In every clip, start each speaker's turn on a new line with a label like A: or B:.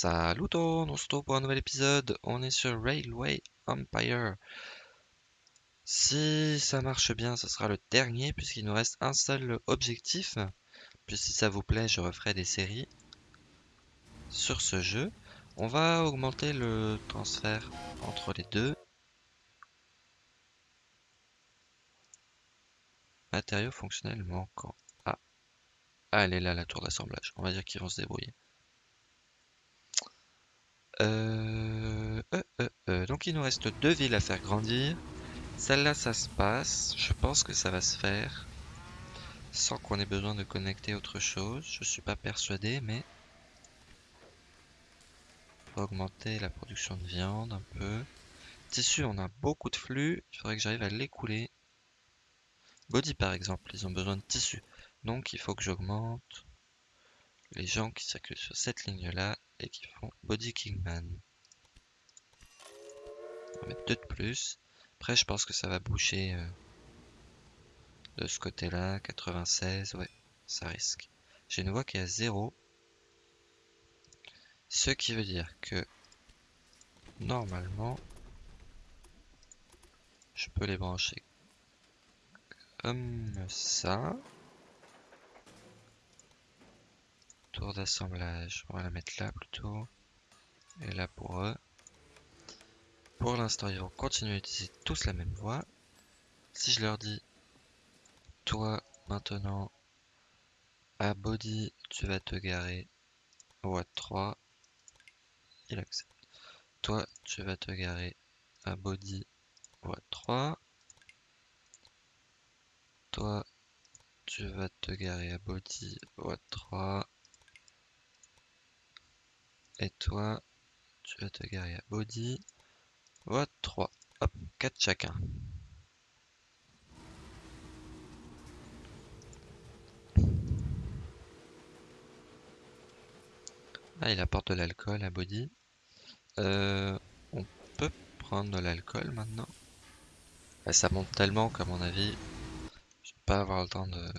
A: Salut on se retrouve pour un nouvel épisode. On est sur Railway Empire. Si ça marche bien, ce sera le dernier puisqu'il nous reste un seul objectif. Puis si ça vous plaît, je referai des séries sur ce jeu. On va augmenter le transfert entre les deux. Matériaux fonctionnels manquants. Ah. ah, elle est là la tour d'assemblage. On va dire qu'ils vont se débrouiller. Euh, euh, euh, donc il nous reste deux villes à faire grandir. Celle-là, ça se passe. Je pense que ça va se faire sans qu'on ait besoin de connecter autre chose. Je suis pas persuadé, mais augmenter la production de viande un peu. Tissu, on a beaucoup de flux. Il faudrait que j'arrive à l'écouler. Body, par exemple, ils ont besoin de tissu. Donc, il faut que j'augmente les gens qui circulent sur cette ligne-là et qui font Body Kingman. On va mettre deux de plus. Après, je pense que ça va boucher euh, de ce côté-là. 96, ouais, ça risque. J'ai une voix qui est à 0. Ce qui veut dire que normalement, je peux les brancher comme ça. Tour d'assemblage, on va la mettre là plutôt. Et là pour eux. Pour l'instant, ils vont continuer à utiliser tous la même voie. Si je leur dis, toi maintenant, à body, tu vas te garer au 3, il accepte. Toi, tu vas te garer à body au 3. Toi, tu vas te garer à body au 3. Et toi, tu vas te garer à body. Vote 3. Hop, 4 chacun. Ah, il apporte de l'alcool à body. Euh, on peut prendre de l'alcool maintenant. Ah, ça monte tellement qu'à mon avis, je vais pas avoir le temps de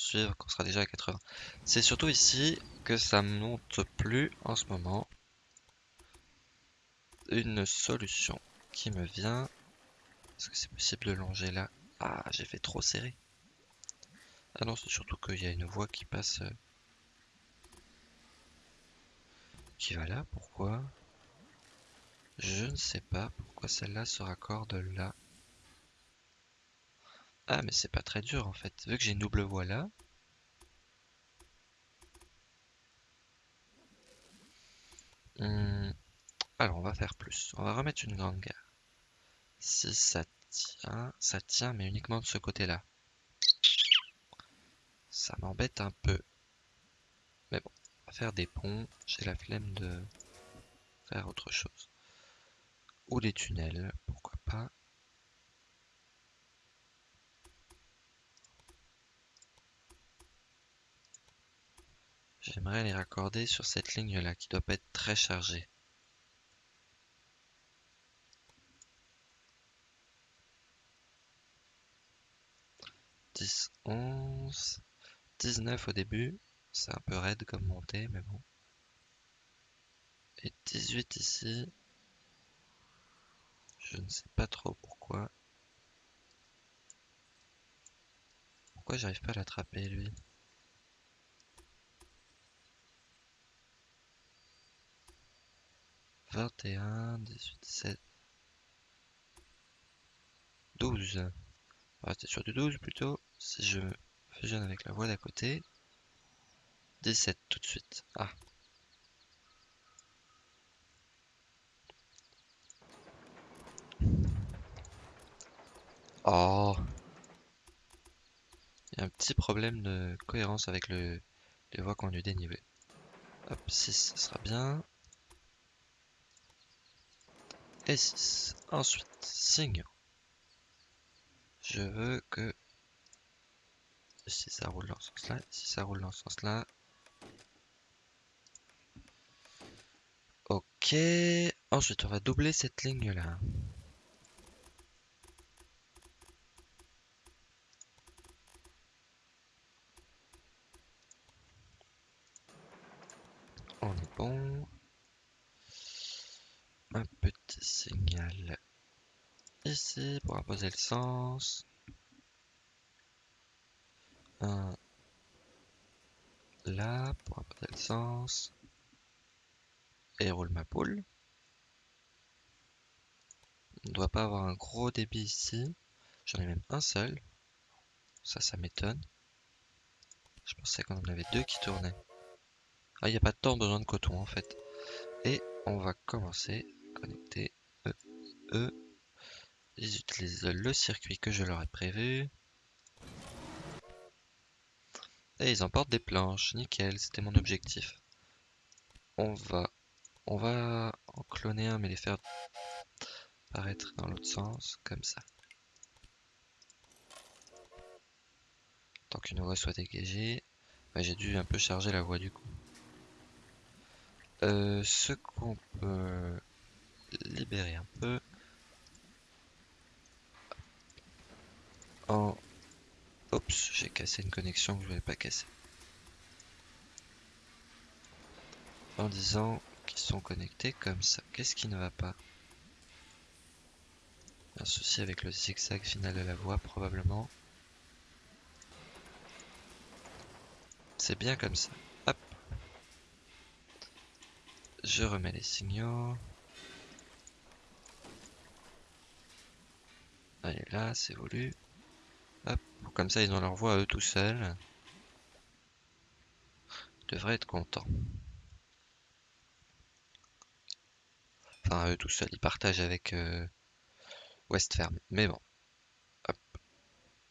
A: suivre qu'on sera déjà à 80. C'est surtout ici que ça monte plus en ce moment. Une solution qui me vient. Est-ce que c'est possible de longer là? Ah, j'ai fait trop serré. Ah non, c'est surtout qu'il y a une voie qui passe... Euh, qui va là, pourquoi? Je ne sais pas pourquoi celle-là se raccorde là. Ah, mais c'est pas très dur en fait. Vu que j'ai une double voie là, Hmm. Alors, on va faire plus. On va remettre une grande gare. Si ça tient, ça tient, mais uniquement de ce côté-là. Ça m'embête un peu. Mais bon, on va faire des ponts. J'ai la flemme de faire autre chose. Ou des tunnels, pourquoi pas. J'aimerais les raccorder sur cette ligne-là qui doit pas être très chargée. Dix, onze, dix-neuf au début. C'est un peu raide comme montée, mais bon. Et 18 ici. Je ne sais pas trop pourquoi. Pourquoi j'arrive pas à l'attraper lui? 21, 18, 17, 12. On va rester sur du 12 plutôt. Si je fusionne avec la voie d'à côté. 17 tout de suite. Ah. Oh. Il y a un petit problème de cohérence avec le, les voies qu'on lui dénivelé. Hop, 6, ça sera bien et 6. Ensuite, signe. Je veux que si ça roule dans ce sens-là, si ça roule dans ce sens-là. Ok. Ensuite, on va doubler cette ligne-là. On est bon. Petit signal ici pour imposer le sens. Un là pour imposer le sens. Et roule ma poule. On ne doit pas avoir un gros débit ici. J'en ai même un seul. Ça, ça m'étonne. Je pensais qu'on en avait deux qui tournaient. Ah, il n'y a pas tant besoin de coton en fait. Et on va commencer. Connecter E, E. Ils utilisent le circuit que je leur ai prévu. Et ils emportent des planches. Nickel, c'était mon objectif. On va, on va en cloner un mais les faire apparaître dans l'autre sens, comme ça. Tant qu'une voie soit dégagée. J'ai dû un peu charger la voie du coup. Euh, ce qu'on peut libérer un peu. En... Oups, j'ai cassé une connexion que je voulais pas casser. En disant qu'ils sont connectés comme ça. Qu'est-ce qui ne va pas? Un souci avec le zigzag final de la voie probablement. C'est bien comme ça. Hop. Je remets les signaux. Allez là, c'est voulu. Comme ça, ils ont leur voix à eux tout seuls. Ils devraient être contents. Enfin, eux tout seuls. Ils partagent avec... Euh, Westferm. Mais bon. Hop.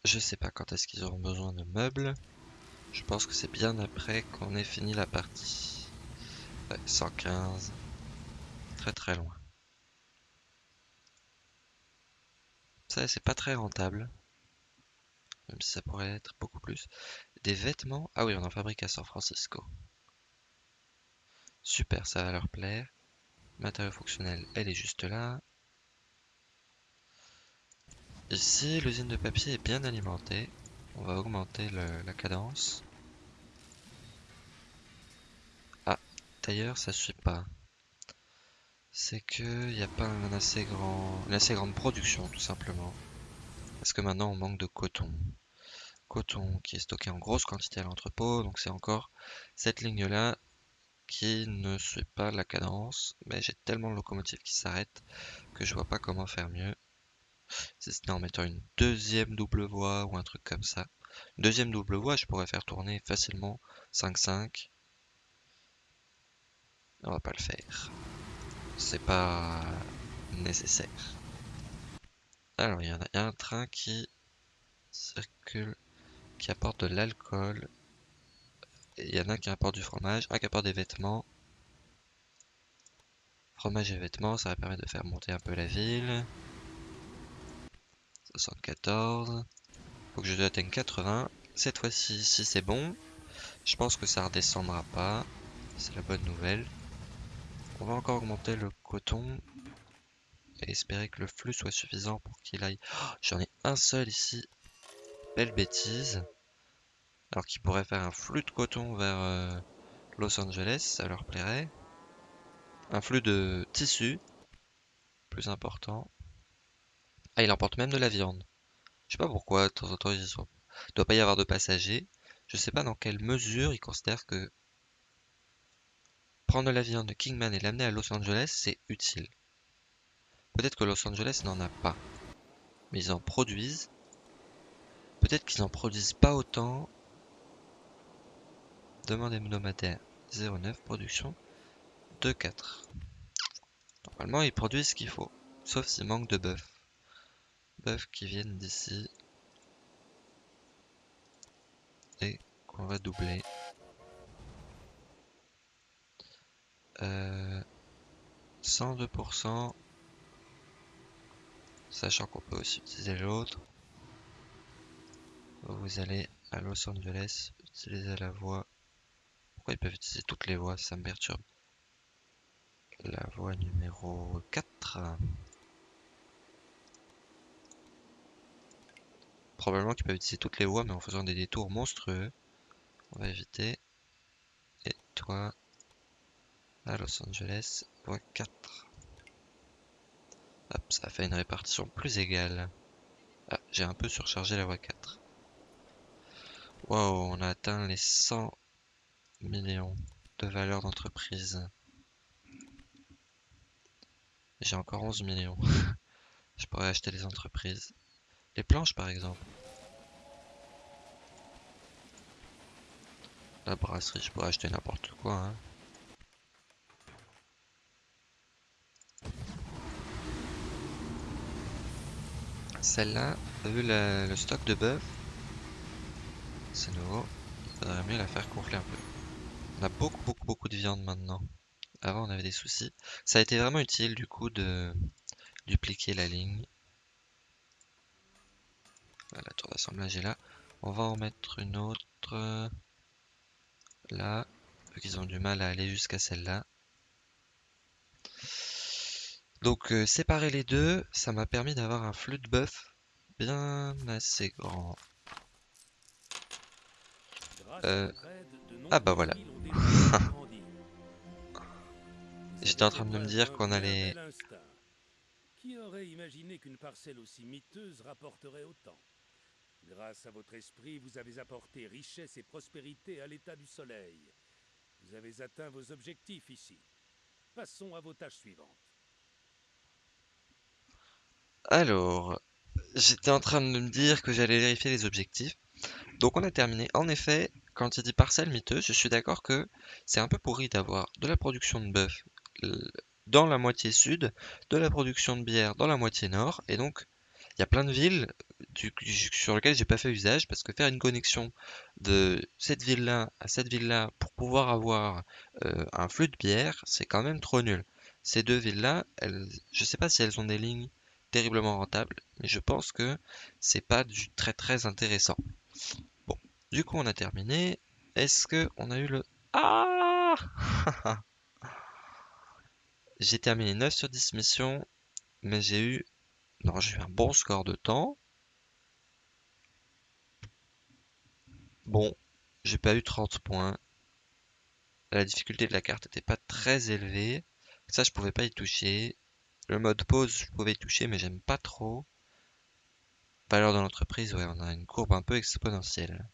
A: Je sais pas quand est-ce qu'ils auront besoin de meubles. Je pense que c'est bien après qu'on ait fini la partie. Ouais, 115. Très très loin. Ça, c'est pas très rentable. Même si ça pourrait être beaucoup plus. Des vêtements. Ah oui, on en fabrique à San Francisco. Super, ça va leur plaire. Matériaux fonctionnels, elle est juste là. Ici, l'usine de papier est bien alimentée. On va augmenter la cadence. Ah, d'ailleurs, ça suit pas. C'est qu'il n'y a pas assez grand, une assez grande production, tout simplement. Parce que maintenant, on manque de coton. Coton qui est stocké en grosse quantité à l'entrepôt. Donc c'est encore cette ligne-là qui ne suit pas la cadence. Mais j'ai tellement de locomotives qui s'arrêtent que je vois pas comment faire mieux. Si ce en mettant une deuxième double voie ou un truc comme ça. Deuxième double voie, je pourrais faire tourner facilement 5-5. On va pas le faire. C'est pas nécessaire. Alors, il y, en a, un train qui circule, qui apporte de l'alcool. Il y en a qui apporte du fromage, un qui apporte des vêtements. Fromage et vêtements, ça va permettre de faire monter un peu la ville. 74. Faut que je atteigne 80. Cette fois-ci, si c'est bon, je pense que ça redescendra pas. C'est la bonne nouvelle. On va encore augmenter le coton. Et espérer que le flux soit suffisant pour qu'il aille... Oh, j'en ai un seul ici. Belle bêtise. Alors qu'il pourrait faire un flux de coton vers euh, Los Angeles, ça leur plairait. Un flux de tissu, plus important. Ah, il emporte même de la viande. Je sais pas pourquoi, de temps en temps, il ne doit pas y avoir de passagers. Je sais pas dans quelle mesure ils considèrent que prendre de la viande de Kingman et l'amener à Los Angeles, c'est utile. Peut-être que Los Angeles n'en a pas. Mais ils en produisent. Peut-être qu'ils en produisent pas autant. Demande hebdomadaire 09, production 2,4. Normalement, ils produisent ce qu'il faut. Sauf s'il manque de bœuf qui viennent d'ici et qu'on va doubler. Euh, 102%, sachant qu'on peut aussi utiliser l'autre. Vous allez à Los Angeles, utiliser la voie. Pourquoi ils peuvent utiliser toutes les voies Ça me perturbe. La voie numéro 4. Probablement qu'ils peuvent utiliser toutes les voies, mais en faisant des détours monstrueux. On va éviter. Et toi, Los Angeles, voie 4. Hop, ça fait une répartition plus égale. Ah, j'ai un peu surchargé la voie 4. Wow, on a atteint les 100 millions de valeur d'entreprise. J'ai encore 11 millions. je pourrais acheter des entreprises. Les planches par exemple. La brasserie, je pourrais acheter n'importe quoi. Hein. Celle-là, vu le stock de bœuf, c'est nouveau. Il faudrait mieux la faire gonfler un peu. On a beaucoup, beaucoup, beaucoup de viande maintenant. Avant, on avait des soucis. Ça a été vraiment utile, du coup, de dupliquer la ligne. la tour d'assemblage est là. On va en mettre une autre là. Vu qu'ils ont du mal à aller jusqu'à celle-là. Donc euh, séparer les deux, ça m'a permis d'avoir un flux de bœuf bien assez grand. Euh... Ah bah voilà. J'étais en train de me dire qu'on allait...
B: Qui aurait imaginé qu'une parcelle aussi miteuse rapporterait autant? Grâce à votre esprit, vous avez apporté richesse et prospérité à l'état du soleil. Vous avez atteint vos objectifs ici. Passons à vos tâches suivantes.
A: Alors, j'étais en train de me dire que j'allais vérifier les objectifs. Donc on a terminé. En effet, quand il dit parcelle miteuse, je suis d'accord que c'est un peu pourri d'avoir de la production de bœuf dans la moitié sud, de la production de bière dans la moitié nord, et donc il y a plein de villes sur lesquelles j'ai pas fait usage parce que faire une connexion de cette ville-là à cette ville-là pour pouvoir avoir euh, un flux de bière, c'est quand même trop nul. Ces deux villes-là, je sais pas si elles ont des lignes terriblement rentable, mais je pense que c'est pas du très très intéressant. Bon, du coup on a terminé. Est-ce que on a eu le... Ah J'ai terminé 9 sur 10 missions, mais j'ai eu... Non, j'ai eu un bon score de temps. Bon, j'ai pas eu 30 points. La difficulté de la carte était pas très élevée. Ça, je pouvais pas y toucher. Le mode pause, je pouvais y toucher, mais j'aime pas trop. Valeur de l'entreprise, ouais, on a une courbe un peu exponentielle.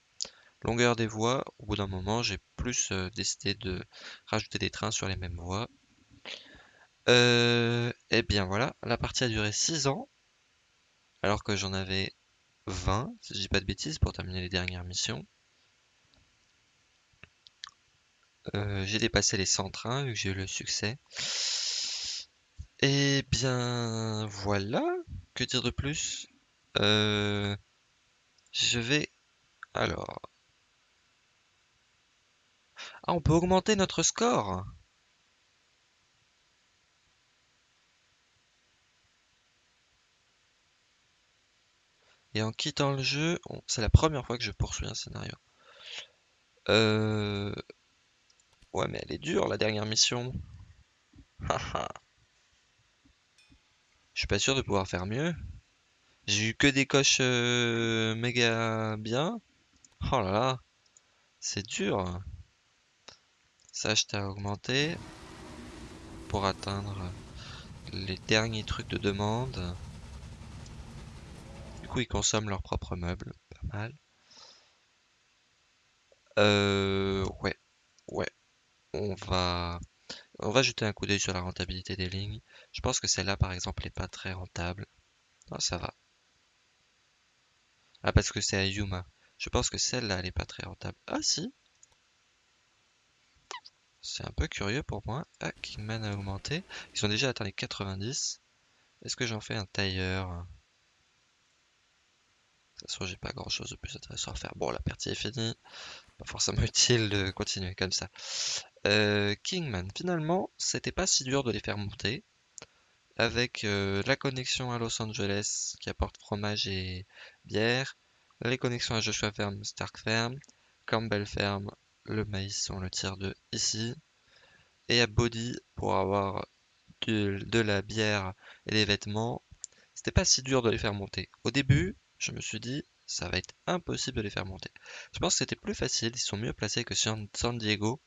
A: Longueur des voies, au bout d'un moment, j'ai plus euh, décidé de rajouter des trains sur les mêmes voies. Euh, et eh bien voilà, la partie a duré 6 ans, alors que j'en avais 20, si je dis pas de bêtises, pour terminer les dernières missions. Euh, j'ai dépassé les 100 trains, vu que j'ai eu le succès. Eh bien, voilà. Que dire de plus? Euh, Je vais... Alors... Ah, on peut augmenter notre score? Et en quittant le jeu, c'est la première fois que je poursuis un scénario. Euh... Ouais, mais elle est dure, la dernière mission. Je suis pas sûr de pouvoir faire mieux. J'ai eu que des coches euh, méga bien. Oh là là, c'est dur. Ça, je t'ai augmenté pour atteindre les derniers trucs de demande. Du coup, ils consomment leurs propres meubles, pas mal. Euh, ouais, ouais. On va on va jeter un coup d'œil sur la rentabilité des lignes. Je pense que celle-là, par exemple, n'est pas très rentable. Non, ça va. Ah, parce que c'est à Yuma. Je pense que celle-là, elle n'est pas très rentable. Ah, si C'est un peu curieux pour moi. Ah, Kingman a augmenté. Ils ont déjà atteint les 90. Est-ce que j'en fais un tailleur? De toute façon, j'ai pas grand chose de plus intéressant à faire. Bon, la partie est finie. Pas forcément utile de continuer comme ça. Euh, Kingman, finalement, c'était pas si dur de les faire monter. Avec euh, la connexion à Los Angeles qui apporte fromage et bière, les connexions à Joshua Farm, Stark Farm, Campbell Farm, le maïs, on le tire de ici, et à Body pour avoir de, la bière et des vêtements. C'était pas si dur de les faire monter. Au début, je me suis dit, ça va être impossible de les faire monter. Je pense que c'était plus facile, ils sont mieux placés que San Diego,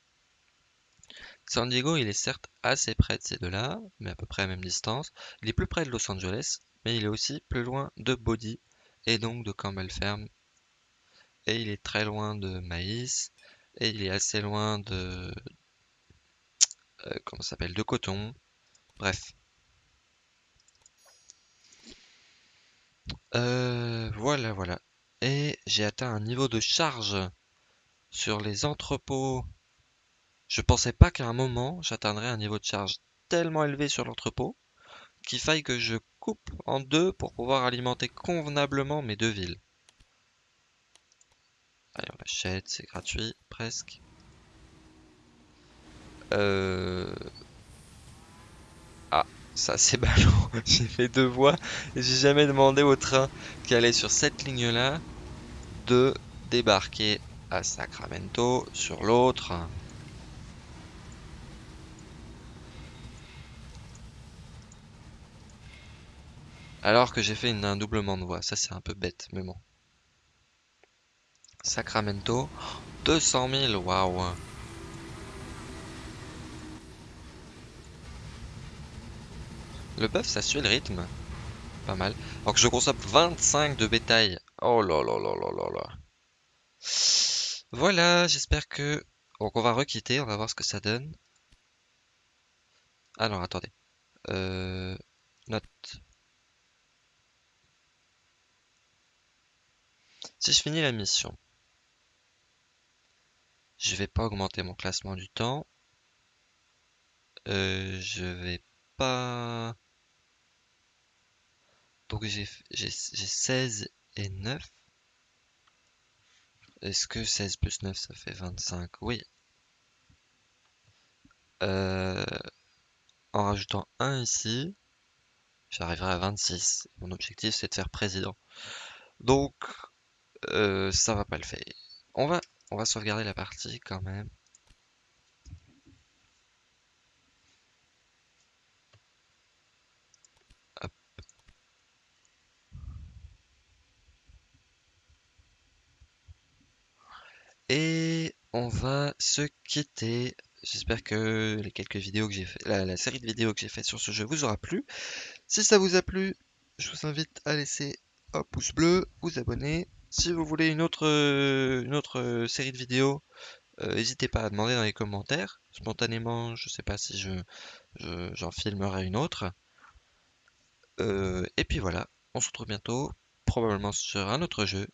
A: San Diego, il est certes assez près de ces deux-là, mais à peu près à la même distance. Il est plus près de Los Angeles, mais il est aussi plus loin de Bodie, et donc de Campbell Ferme. Et il est très loin de Maïs, et il est assez loin de... Euh, comment s'appelle De Coton. Bref. Euh, voilà, voilà. Et j'ai atteint un niveau de charge sur les entrepôts. Je pensais pas qu'à un moment j'atteindrais un niveau de charge tellement élevé sur l'entrepôt qu'il faille que je coupe en deux pour pouvoir alimenter convenablement mes deux villes. Allez, on l'achète, c'est gratuit, presque. Euh... Ah, ça c'est ballot. j'ai fait deux voies et j'ai jamais demandé au train qui allait sur cette ligne-là de débarquer à Sacramento sur l'autre. Alors que j'ai fait un doublement de voie. Ça, c'est un peu bête, mais bon. Sacramento, 200 000, waouh. Le bœuf, ça suit le rythme. Pas mal. Alors que je consomme 25 de bétail. Oh là là là là là là. Voilà, j'espère que... Donc on va requitter, on va voir ce que ça donne. Alors attendez. Euh... Note. Si je finis la mission, je vais pas augmenter mon classement du temps. Euh, je vais pas... Donc j'ai 16 et 9. Est-ce que 16 plus 9 ça fait 25 Oui. Euh, en rajoutant 1 ici, j'arriverai à 26. Mon objectif c'est de faire président. Donc euh, ça va pas le faire. On va, on va sauvegarder la partie quand même. Et on va se quitter. J'espère que les quelques vidéos que j'ai fait, la, série de vidéos que j'ai fait sur ce jeu vous aura plu. Si ça vous a plu, je vous invite à laisser un pouce bleu, vous abonner. Si vous voulez une autre, une autre série de vidéos, euh, n'hésitez pas à demander dans les commentaires. Spontanément, je sais pas si je, j'en filmerai une autre. Euh, et puis voilà, on se retrouve bientôt, probablement sur un autre jeu.